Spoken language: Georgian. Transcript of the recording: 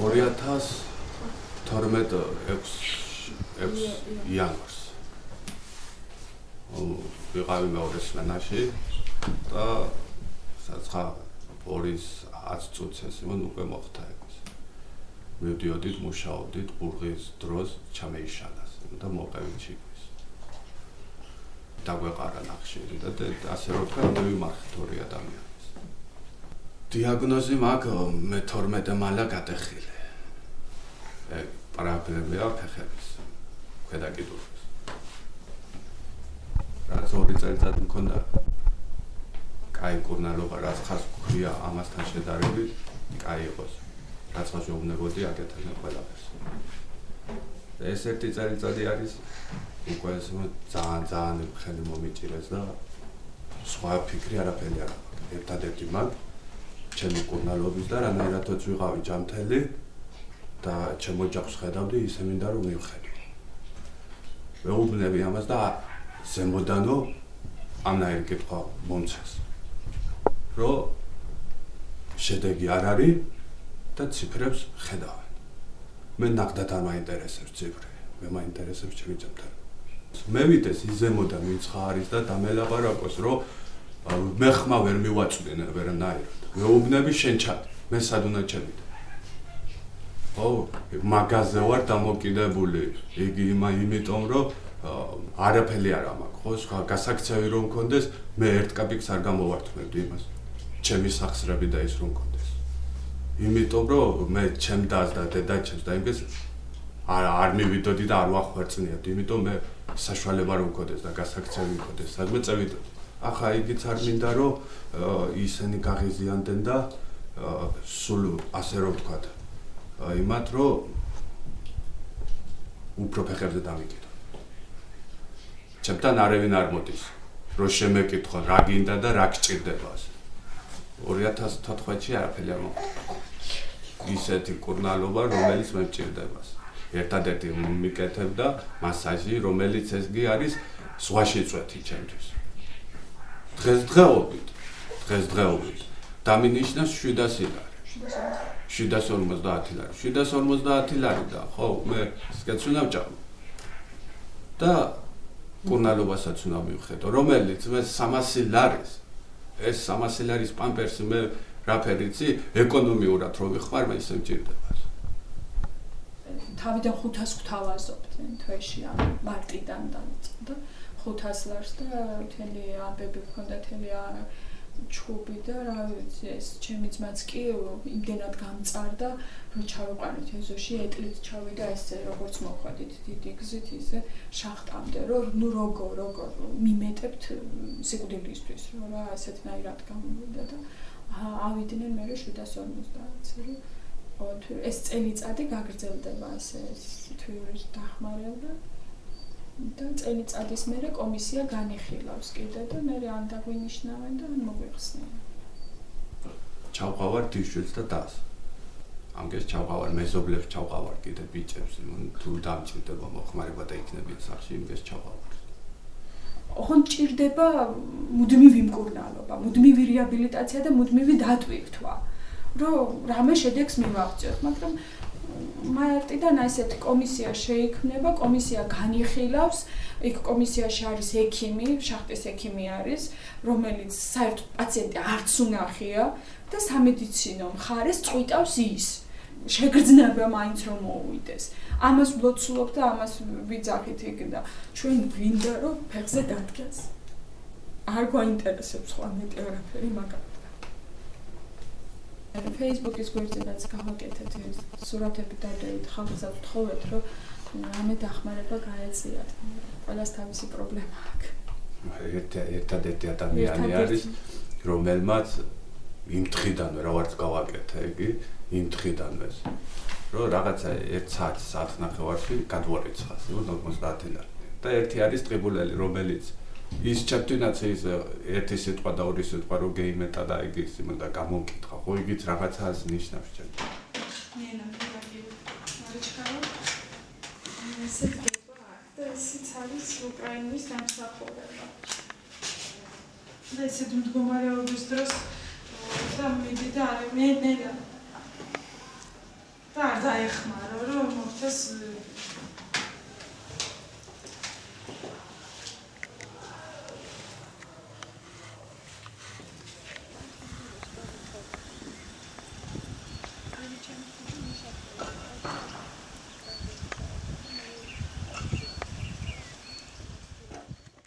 2012 6 იანვარს. ვიყავი მეორე სმენაში და საცხა პორის 10 წუთს ეს იმან უკვე მოხდა ეს. მივდიოდით, მუშაობდით, ბურღის დროს ჩამეიშალას და მოყევით შიგვის. დაგვეყარა ნახშირი და ასე რომ თქვა, მივიმარხეთ ორი ადამიანის. დიაგნოზი მაქვს მე 12 მალა გადახილე. ეგ პრაბლემაა ფეხების. ქვედა კიდურის. რაც ორი წელიწადი მქონდა კაი კურნალობა რაც ხას გქრია ამასთან შედარებით კაი იყოს რაც ხას შეუნებოდი აკეთებდნენ ყველაფერს ეს ერთი წელიწადი არის უკვე ძალიან ძალიან ხელი მომიჭირეს და სხვა ფიქრი არაფერი არ აქვს ერთადერთი მაგ ჩემი კურნალობის და რანაირადაც ვიყავი ჯამთელი და ჩემო ჯაყს ხედავდი ისე მინდა რომ მივხედო მეუბნები ამას და ზემოდანო ამნაირი კითხვა მომცეს. რო შედეგი არ არის და ციფრებს ხედავენ. მე ნახდათ არ მაინტერესებს ციფრები, მე მაინტერესებს ჩემი ძებთან. მე ის ზემოდან ვინც ხარის და დამელაპარაკოს, რომ მე ხმა ვერ მივაწვდენ ვერანაირად. მეუბნები შენ ჩად, მე სად უნდა ჩავიდე? ო, მაგაზე ვარ დამოკიდებული. იგი იმიტომ რომ არაფერი არ ამაქვს. ხო სხვა გასაქცევი რომ მქონდეს მე ერთ კაპიკს არ გამოვართმევდი იმას. ჩემი სახსრები და ის რომ მქონდეს იმიტომ რომ მე ჩემ დას და დედაჩემს და იმის არ არ მივიდოდი და არ ვახვერწნიებდი იმიტომ მე საშუალება რომ მქონდეს და გასაქცევი მქონდეს სადმე წევიდოდი ახლა იგიც არ მინდა რომ ისინი გაღიზიანდნენ და სულ ასე რომ ვთქვა იმათ რომ უფრო ფეხებზე დამიკიდო. ჩემთან არავინ არ მოდის რო შემეკითხო რა გინდა და რა გჭირდება 2014-ში არაფერი არ მოხდა. ისეთი კურნალობა რომელიც მე მჭირდება ერთადერთი მიკეთებდა მასაჟი რომელიც ესგი არის ზღვაში წვეთი ჩემთვის. დღეს დღეობით დღეს დღეობით დამინიშნებს 700 ლარი 750 ლარი. 750 ლარი და ხო მე სკეცუნა ვჭამ და კურნალობასაც უნდა მივხედო, რომელიც მე 300 ლარის ეს 300 ლარის პამპერსი მე რაფერიცი ეკონომიურად რო ვიხმარ მე ისე მჭირდება. თავიდან 500 გვთავაზობდნენ თვეში ან მარტიდან და 500 ლარს და თელი ამბები მქონდა თელი ჩუბი და რა ვიცი ეს ჩემი ძმაც კი იმდენად გამწარდა რომ ჩავიყვანეთ ეზოში ეტლით ჩავიდა ესე როგორც მოხვედით დიდი გზით ისე შახტამდე რომ ნუ როგორ როგორ მიმეტებთ სიკვდილისთვის რომ რა ესეთნაირად გამოვიდა და ავიდნენ მე 750-ზე ეს წელიწადი გაგრძელდება ესე თვიურის დახმარება და წელიწადის მერე კომისია განიხილავს კიდე და მე ან დაგვინიშნავენ და ან მოგვიხსნიან. ჩავყავარ დიშვილს და დას. ამგეს ჩავყავარ მეზობლებს ჩავყავარ კიდე ბიჭებს, თუ დამჭირდება მოხმარება და იქნებიან სახში იმგეს ჩავყავარ. ოღონ ჭირდება მუდმივი მკურნალობა, მუდმივი რეაბილიტაცია და მუდმივი დატვირთვა. რომ რამე შედეგს მივაღწიოთ, მაგრამ მარტიდან ასეთი კომისია შეიქმნება, კომისია განიხილავს, იქ კომისიაში არის ექიმი, შახტის ექიმი არის, რომელიც საერთოდ პაციენტი არც უნახია და სამედიცინო მხარეს წვიტავს ის. შეგრძნება მაინც რომ მოუვიდეს. ამას ვლოცულობ და ამას ვიძახით იქ და ჩვენ გვინდა რომ ფეხზე დადგეს. არ გვაინტერესებს სხვა მეტი არაფერი, მაგრამ Facebook-ის გვერდზეც გავაკეთეთ ეს სურათები დადევით ხალხს ვთხოვეთ რომ ამე დახმარება გაეწიათ. ყველას თავისი პრობლემა აქვს. ერთ ერთადერთი ადამიანი არის რომელმაც იმ თხიდანვე რა ვარც გავაკეთე იგი იმ თხიდანვე რომ რაღაცა 1 საათი საათ ნახევარში გადვარიცხას 50 ლარი და ერთი არის ტრიბულელი რომელიც ის ჩემთვინაც ის ერთი სიტყვა და ორი სიტყვა რო გეიმეტა და იგი ის იმდა გამომკითხა ხო იგიც რაღაცას ნიშნავს ჩემ ნენა ფიგაგი მარიჩკარო ესე გება და ისიც არის უკრაინის დამსახურება და ესე მდგომარეობის დროს და მიდი და მე ნენა. და არ დაეხმარო რომ მოხდეს